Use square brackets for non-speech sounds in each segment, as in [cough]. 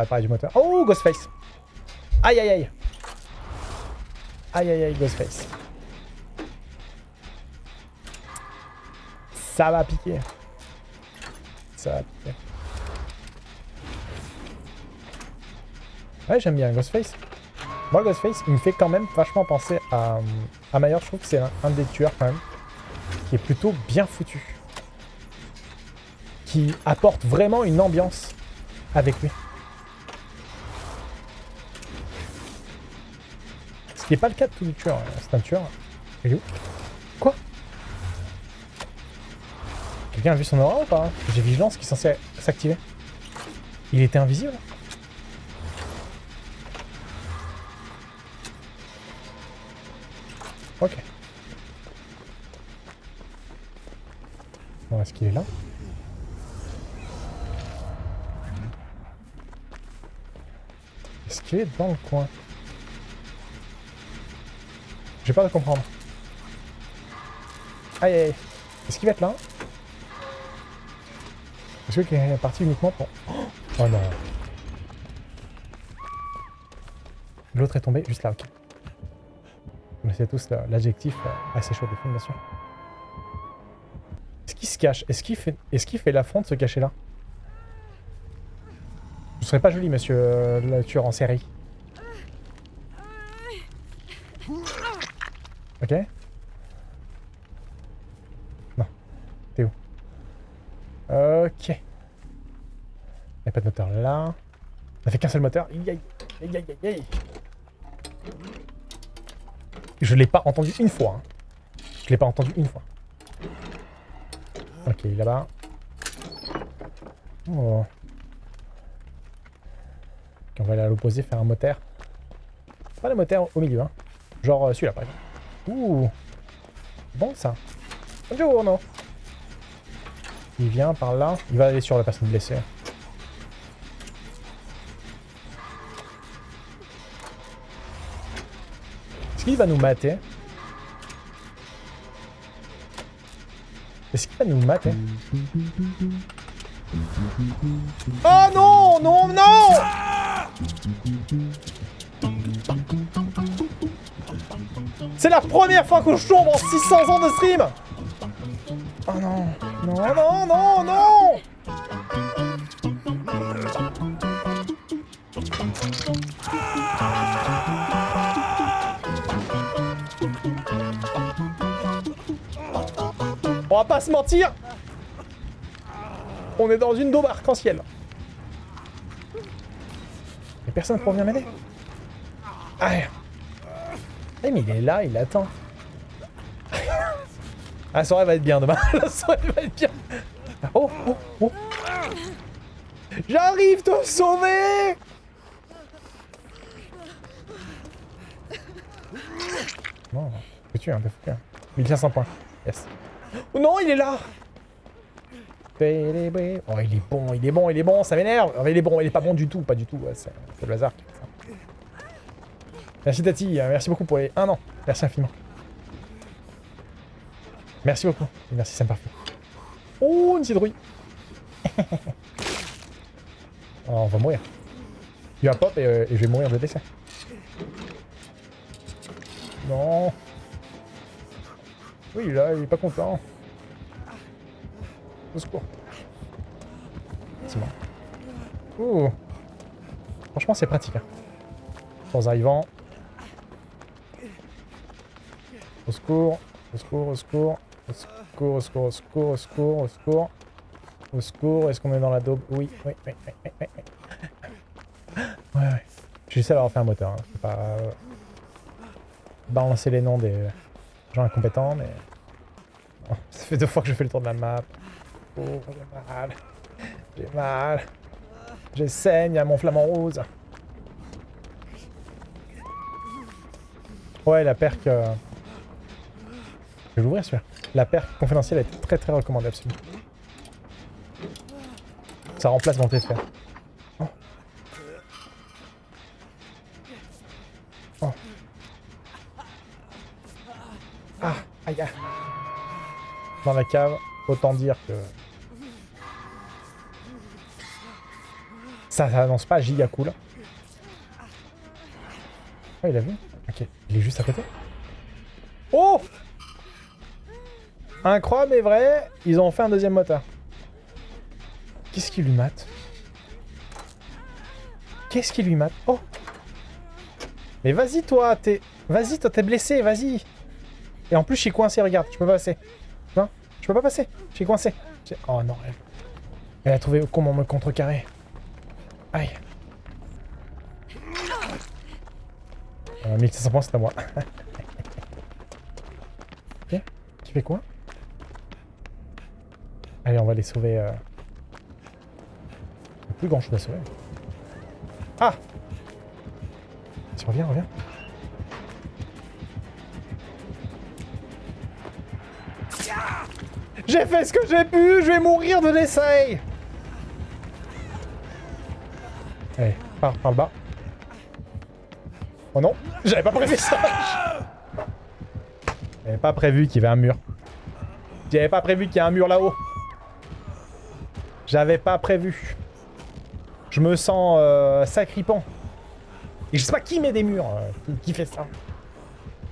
Réparer du moteur. Oh, Ghostface Aïe, aïe, aïe Aïe, aïe, aïe, Ghostface. Ça va piquer. Ça va piquer. Ouais, j'aime bien Ghostface. Moi, Ghostface, il me fait quand même vachement penser à, à Mayor. Je trouve que c'est un, des tueurs, quand même, qui est plutôt bien foutu. Qui apporte vraiment une ambiance avec lui. Ce qui n'est pas le cas de tous les tueurs. hein. C'est un tueur. Il est où? Quoi? Quelqu'un a vu son aura ou pas? J'ai vigilance qui est censé s'activer. Il était invisible? Ok. Bon, est-ce qu'il est là? Est-ce qu'il est dans le coin? J'ai peur de comprendre. Aïe aïe. Est-ce qu'il va être là? Est-ce qu'il est parti uniquement pour... Oh non. L'autre est tombé juste là, ok. On sait tous la- l'adjectif euh, assez chaud de sûr. Est-ce qu'il se cache? Est-ce qu'il fait, est qu'il fait l'affront de se cacher là Ce serait pas joli, monsieur euh, le tueur en série. Ok Non. T'es où? Ok. Il n'y a pas de moteur là. On a fait qu'un seul moteur. Je l'ai pas entendu une fois. hein. Je l'ai pas entendu une fois. Ok, là-bas. Oh. On va aller à l'opposé, faire un moteur. Pas le moteur au milieu, hein. Genre euh, celui-là, par exemple. Ouh. Bon, ça. Bonjour, non. Il vient par là. Il va aller sur la personne blessée. Est-ce qu'il va nous mater Est-ce qu'il va nous mater Oh non Non, non C'est la première fois que je tombe en 600 ans de stream Oh non Non, non, non, non On va pas se mentir On est dans une daube arc-en-ciel. Y'a personne pour venir m'aider Ah Eh, mais il est là, il attend. [laughs] La soirée va être bien demain. [laughs] La soirée va être bien. Oh, oh, oh. J'arrive te sauver Non, foutu, un peu foutu. hein. 1500 points. Yes. Oh non, il est là Oh, il est bon, il est bon, il est bon, ça m'énerve. Enfin, il est bon, il est pas bon du tout, pas du tout. C'est le hasard. ça. Merci Tati, euh, merci beaucoup pour les un an. Merci infiniment. Merci beaucoup. Merci Sam Parfait. Oh, une citrouille. [laughs] oh, on va mourir. Il va pop et, euh, et je vais mourir de décès. Non. Oui, là, il est pas content. Au secours. C'est bon. Ouh. Franchement, c'est pratique. Hein. Sans arrivant. Au secours. Au secours, au secours. Au secours, au secours, au secours, au secours, au secours. Au secours. Est-ce qu'on est dans la daube? Oui, oui, oui, oui, oui, oui. Ouais, ouais. Je suis seul à avoir fait un moteur. Hein. Je peux pas euh, balancer les noms des gens incompétents, mais... Oh, ça fait deux fois que je fais le tour de la map. Oh, j'ai mal. J'ai mal. Je saigne à mon flamant rose. Ouais, la perque... euh, Je vais l'ouvrir celui-là. La perque confidentielle est très très recommandée, absolument. Ça remplace mon de Dans la cave, autant dire que... Ça, ça annonce pas giga cool. Oh, il a vu? Ok, il est juste à côté. Oh! Incroyable mais vrai, ils ont fait un deuxième moteur. Qu'est-ce qui lui mate? Qu'est-ce qui lui mate? Oh! Mais vas-y toi, t'es... Vas-y toi, t'es blessé, vas-y Et en plus, je suis coincé, regarde, je peux pas passer. Non Je peux pas passer, je suis coincé. Oh non, elle... Elle a trouvé comment me contrecarrer. Aïe. Euh, 1500 points, c'est à moi. [laughs] ok. Tu fais quoi? Allez, on va les sauver. Euh... Plus grand chose à sauver. Ah Tu reviens, reviens. J'ai fait ce que j'ai pu, je vais mourir de l'essai Allez, par, par le bas. Oh non, j'avais pas prévu ça J'avais pas prévu qu'il y avait un mur. J'avais pas prévu qu'il y ait un mur là-haut. J'avais pas prévu. Je me sens euh, sacripant. Et je sais pas qui met des murs, euh, qui fait ça.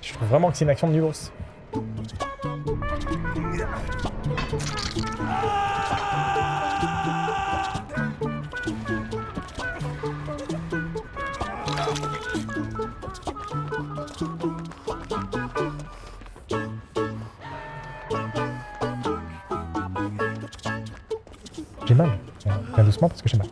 Je trouve vraiment que c'est une action de nulos. Mal. Bien doucement parce que j'ai mal.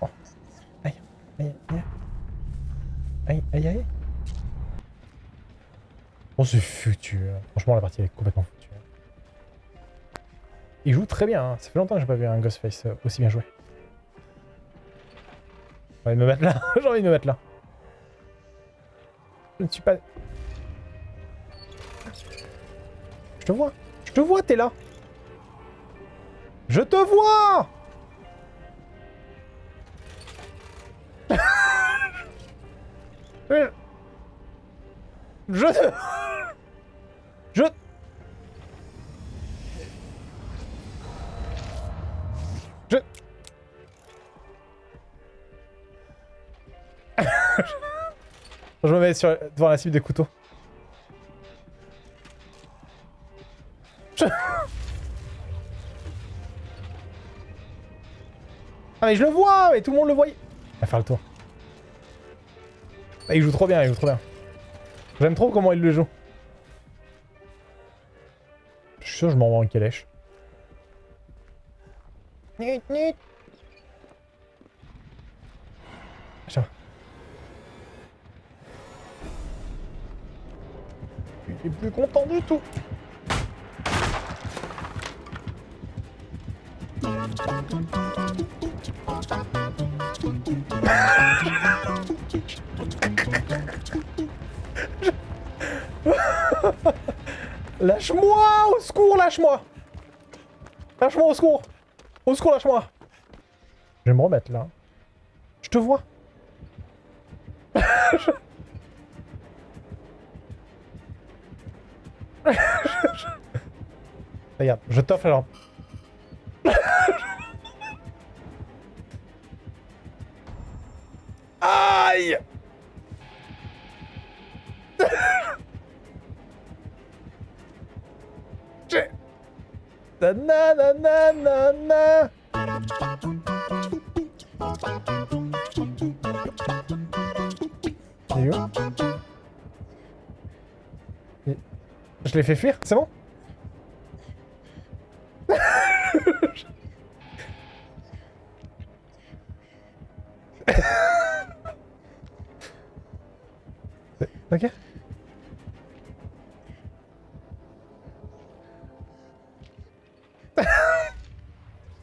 Oh. Aïe, aïe, aïe. Aïe, aïe, aïe. Oh, c'est foutu. Franchement, la partie est complètement foutue. Il joue très bien. Hein. Ça fait longtemps que j'ai pas vu un Ghostface aussi bien joué. J'ai envie me mettre là. [laughs] j'ai envie de me mettre là. Je ne suis pas... Je te vois. Je te vois, t'es là. Je te vois [laughs] Je te... Je me mets sur, devant la cible des couteaux. [laughs] Ah mais je le vois Mais tout le monde le voyait On va faire le tour. Ah, il joue trop bien, il joue trop bien. J'aime trop comment il le joue. Je suis sûr que je m'envoie en calèche. Nut, nut. Plus content du tout. [laughs] lâche-moi Au secours, lâche-moi Lâche-moi, au secours Au secours, lâche-moi Je vais me remettre, là. Je te vois [laughs] [laughs] Regarde, je t'offre la lampe. [laughs] Aïe [laughs] Na na na na na na Il est où Je l'ai fait fuir, c'est bon [laughs] Ok [laughs]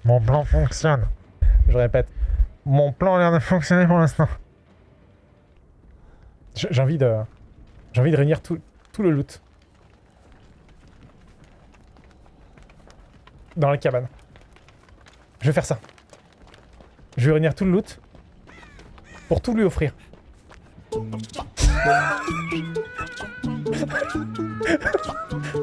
Mon plan fonctionne. Je répète, mon plan a l'air de fonctionner pour l'instant. J'ai envie de... J'ai envie de réunir tout, tout le loot. Dans la cabane. Je vais faire ça. Je vais réunir tout le loot pour tout lui offrir. [laughs]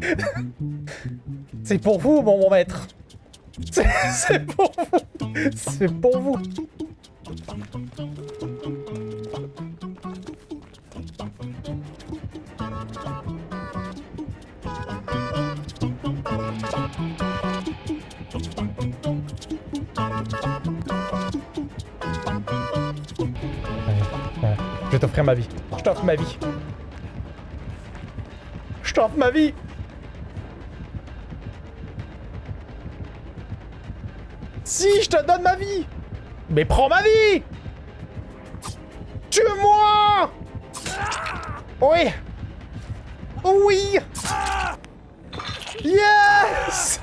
[laughs] C'est pour vous, mon, mon maître. C'est pour vous. C'est pour vous. Je t'offrir ma vie. Je t'offre ma vie. Je t'offre ma vie. Je te donne ma vie. Mais prends ma vie. Tue-moi. Oui. Oui. Yes